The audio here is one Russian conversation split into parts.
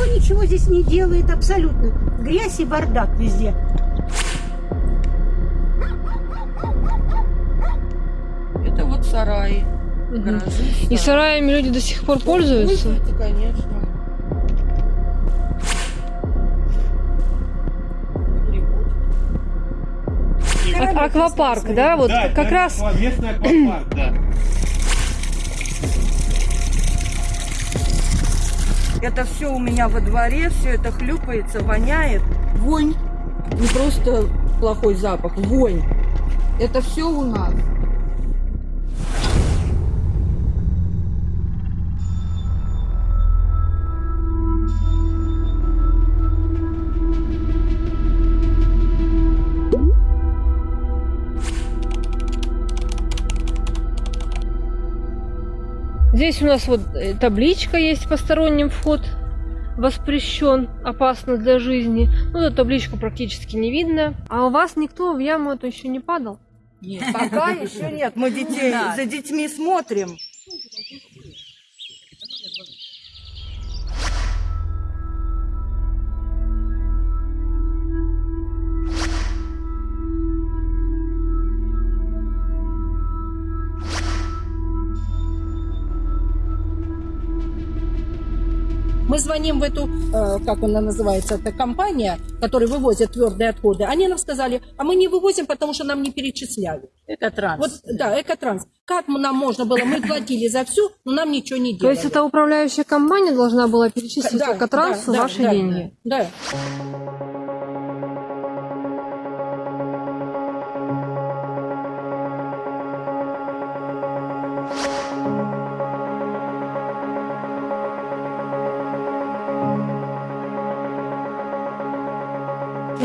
ничего здесь не делает абсолютно. Грязь и бардак везде. Это вот сараи. Гаражи, И сараями люди до сих пор пользуются? Пользуются, конечно. А- Аквапарк, да? Вот Да, как раз местный аквапарк, да. Это все у меня во дворе, все это хлюпается, воняет. Вонь. Не просто плохой запах, вонь. Это все у нас. Здесь у нас вот э, табличка есть посторонним вход воспрещен, опасно для жизни. Ну, эту табличку практически не видно. А у вас никто в яму эту еще не падал? Нет, пока еще нет. Мы детей за детьми смотрим. Мы звоним в эту, э, как она называется, эта компания, которая вывозит твердые отходы. Они нам сказали, а мы не вывозим, потому что нам не перечисляют. Экотранс. Вот, да, экотранс. Как нам можно было? Мы платили за всю, но нам ничего не То делали. есть это управляющая компания должна была перечислить Да, Экотрансу да, да, ваши да, деньги? Да.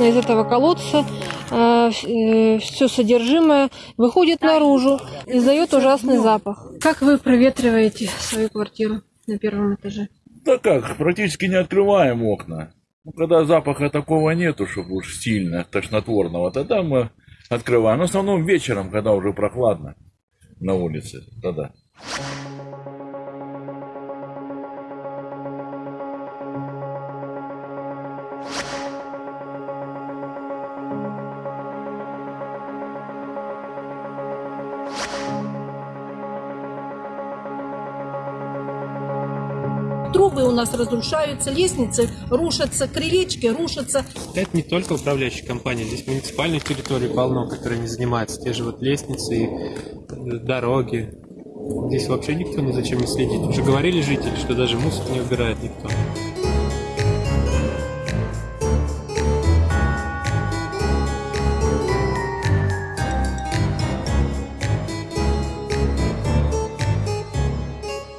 Из этого колодца все содержимое выходит наружу, издает ужасный запах. Как вы проветриваете свою квартиру на первом этаже? Да как, практически не открываем окна. Ну, когда запаха такого нету, чтобы уж сильно тошнотворного, тогда мы открываем. Но в основном вечером, когда уже прохладно на улице, тогда. Трубы у нас разрушаются, лестницы рушатся, крылечки рушатся. Это не только управляющая компания, здесь муниципальной территории полно, которые не занимаются. Те же вот лестницы и э, дороги. Здесь вообще никто ни за чем не следит. Уже говорили жители, что даже мусор не убирает никто.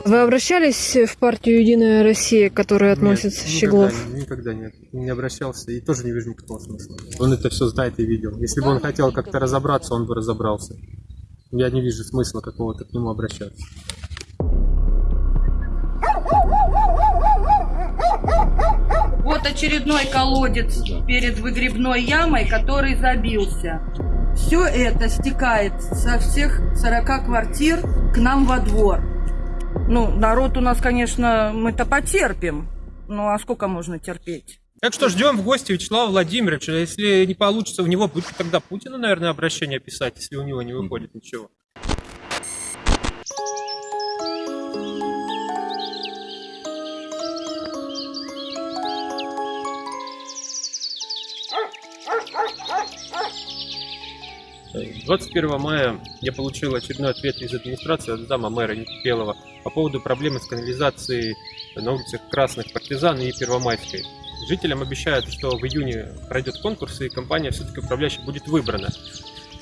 Вы обращались в партию Единая Россия, которая относится Нет, Щеглов? Никогда, никогда нет. Не обращался и тоже не вижу никакого смысла. Он это все знает и видел. Если бы он хотел как-то разобраться, он бы разобрался. Я не вижу смысла какого-то к нему обращаться. Вот очередной колодец перед выгребной ямой, который забился. Все это стекает со всех 40 квартир к нам во двор. Ну, народ у нас, конечно, мы-то потерпим. Ну, а сколько можно терпеть? Так что ждем в гости Вячеслава Владимировича. Если не получится у него, будет тогда Путину, наверное, обращение писать, если у него не выходит ничего. 21 мая я получил очередной ответ из администрации от зама мэра Никипелова по поводу проблемы с канализацией на улицах Красных Партизан и Первомайской. Жителям обещают, что в июне пройдет конкурс, и компания все-таки управляющая будет выбрана.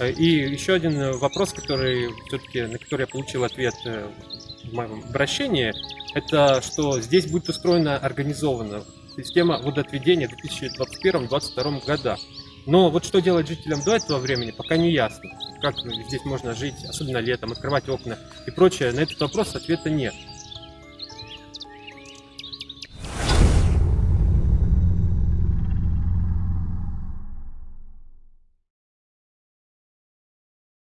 И еще один вопрос, который все-таки, на который я получил ответ э, в моем обращении, это что здесь будет устроена организованно система водоотведения в 2021-2022 годах. Но вот что делать жителям до этого времени, пока не ясно. Как здесь можно жить, особенно летом, открывать окна и прочее. На этот вопрос ответа нет.